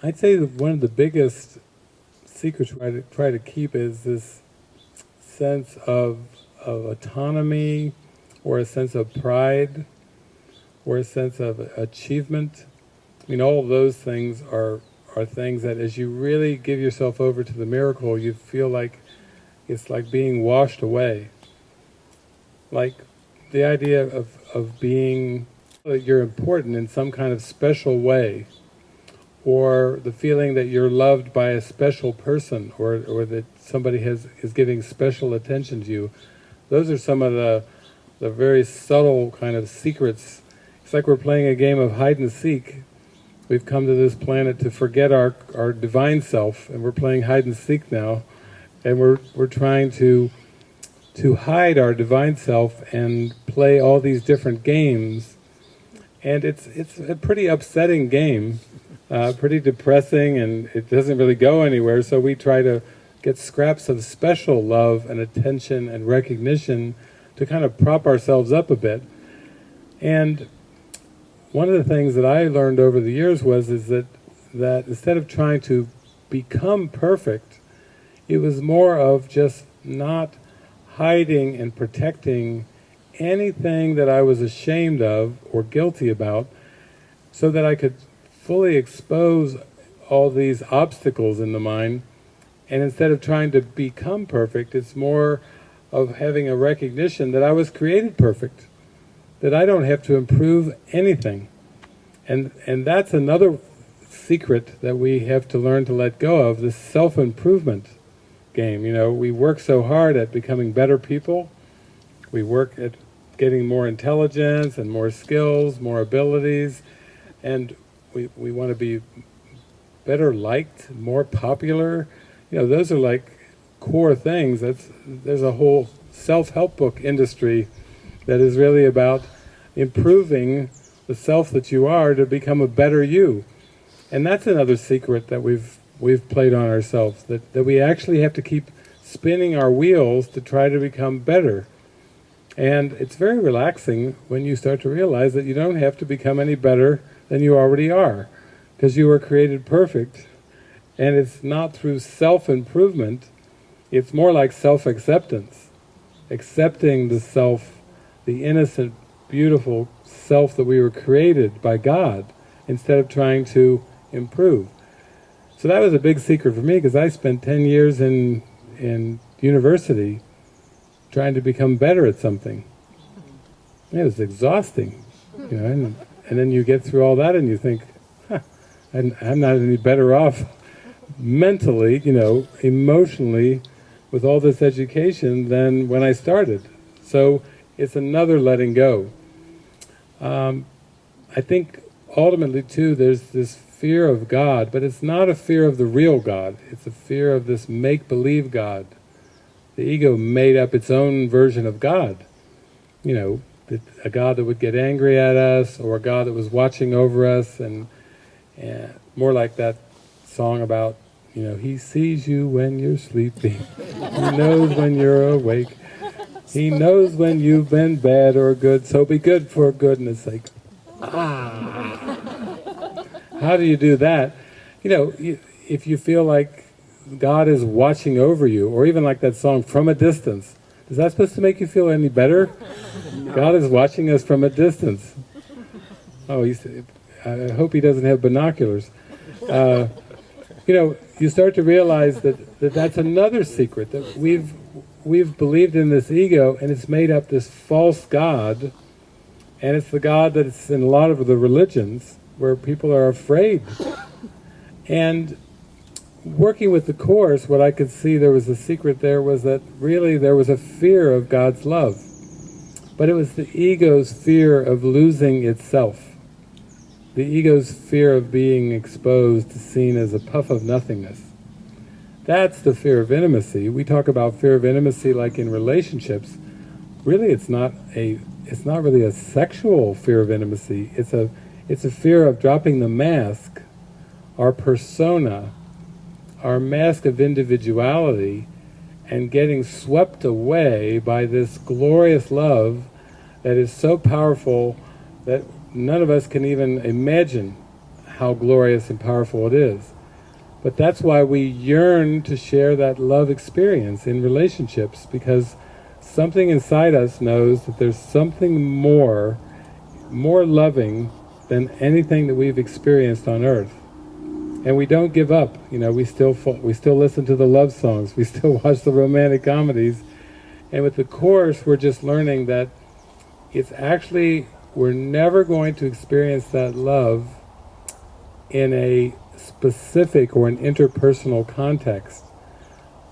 I'd say one of the biggest secrets try to try to keep is this sense of of autonomy, or a sense of pride, or a sense of achievement. I mean, all of those things are are things that, as you really give yourself over to the miracle, you feel like it's like being washed away. Like the idea of of being that you're important in some kind of special way or the feeling that you're loved by a special person or, or that somebody has is giving special attention to you. Those are some of the, the very subtle kind of secrets. It's like we're playing a game of hide and seek. We've come to this planet to forget our, our divine self and we're playing hide and seek now and we're, we're trying to to hide our divine self and play all these different games and it's it's a pretty upsetting game uh, pretty depressing and it doesn't really go anywhere, so we try to get scraps of special love and attention and recognition to kind of prop ourselves up a bit. And one of the things that I learned over the years was is that that instead of trying to become perfect, it was more of just not hiding and protecting anything that I was ashamed of or guilty about so that I could fully expose all these obstacles in the mind, and instead of trying to become perfect, it's more of having a recognition that I was created perfect, that I don't have to improve anything. And, and that's another secret that we have to learn to let go of, this self-improvement game. You know, we work so hard at becoming better people, we work at getting more intelligence and more skills, more abilities, and we, we want to be better liked, more popular. You know, those are like core things. That's There's a whole self-help book industry that is really about improving the self that you are to become a better you. And that's another secret that we've we've played on ourselves, that, that we actually have to keep spinning our wheels to try to become better. And it's very relaxing when you start to realize that you don't have to become any better than you already are, because you were created perfect. And it's not through self-improvement, it's more like self-acceptance. Accepting the self, the innocent, beautiful self that we were created by God, instead of trying to improve. So that was a big secret for me, because I spent 10 years in, in university trying to become better at something. It was exhausting, you know, and then you get through all that and you think, huh, I'm not any better off mentally, you know, emotionally, with all this education than when I started. So it's another letting go. Um, I think ultimately too there's this fear of God, but it's not a fear of the real God, it's a fear of this make-believe God. The ego made up its own version of God. You know, a God that would get angry at us, or a God that was watching over us, and, and more like that song about, you know, He sees you when you're sleeping, He knows when you're awake, He knows when you've been bad or good, so be good for goodness sake. Ah! How do you do that? You know, if you feel like God is watching over you, or even like that song, From a Distance, is that supposed to make you feel any better? No. God is watching us from a distance. Oh, he's, I hope he doesn't have binoculars. Uh, you know, you start to realize that, that that's another secret, that we've, we've believed in this ego and it's made up this false God, and it's the God that's in a lot of the religions where people are afraid. And working with the Course, what I could see there was a secret there was that really there was a fear of God's love. But it was the ego's fear of losing itself. The ego's fear of being exposed, to seen as a puff of nothingness. That's the fear of intimacy. We talk about fear of intimacy like in relationships. Really it's not a it's not really a sexual fear of intimacy. It's a it's a fear of dropping the mask, our persona, our mask of individuality and getting swept away by this glorious love that is so powerful that none of us can even imagine how glorious and powerful it is. But that's why we yearn to share that love experience in relationships because something inside us knows that there's something more, more loving than anything that we've experienced on earth. And we don't give up, you know, we still, we still listen to the love songs, we still watch the romantic comedies, and with the Course we're just learning that it's actually, we're never going to experience that love in a specific or an interpersonal context.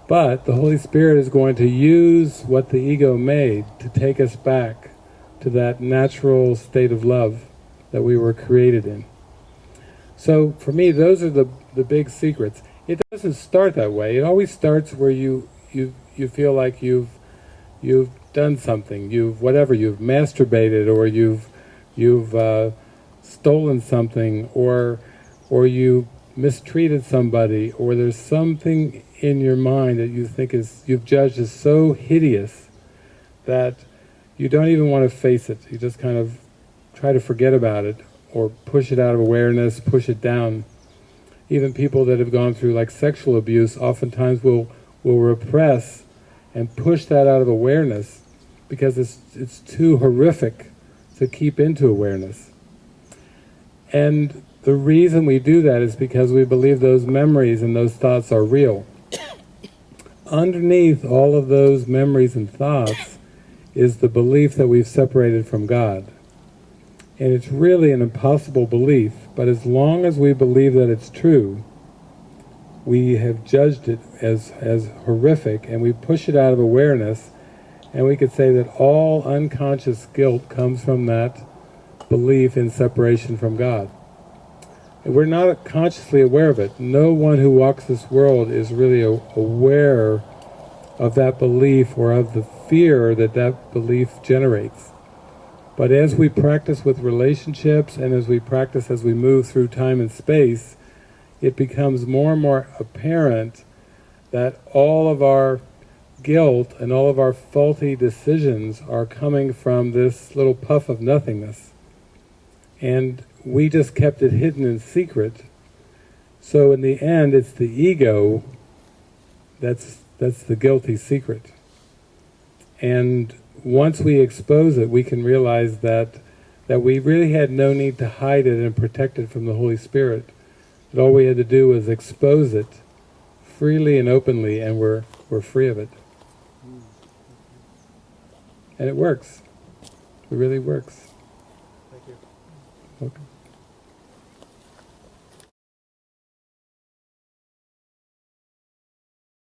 But the Holy Spirit is going to use what the ego made to take us back to that natural state of love that we were created in. So for me, those are the, the big secrets. It doesn't start that way. It always starts where you, you, you feel like you've, you've done something, you've whatever, you've masturbated or you've, you've uh, stolen something or, or you mistreated somebody or there's something in your mind that you think is, you've judged as so hideous that you don't even want to face it. You just kind of try to forget about it or push it out of awareness, push it down. Even people that have gone through like sexual abuse oftentimes will, will repress and push that out of awareness because it's, it's too horrific to keep into awareness. And the reason we do that is because we believe those memories and those thoughts are real. Underneath all of those memories and thoughts is the belief that we've separated from God. And it's really an impossible belief, but as long as we believe that it's true, we have judged it as, as horrific and we push it out of awareness and we could say that all unconscious guilt comes from that belief in separation from God. And We're not consciously aware of it. No one who walks this world is really aware of that belief or of the fear that that belief generates. But as we practice with relationships and as we practice as we move through time and space, it becomes more and more apparent that all of our guilt and all of our faulty decisions are coming from this little puff of nothingness. And we just kept it hidden in secret. So in the end, it's the ego that's, that's the guilty secret. And once we expose it, we can realize that, that we really had no need to hide it and protect it from the Holy Spirit. That all we had to do was expose it freely and openly, and we're, we're free of it. And it works. It really works.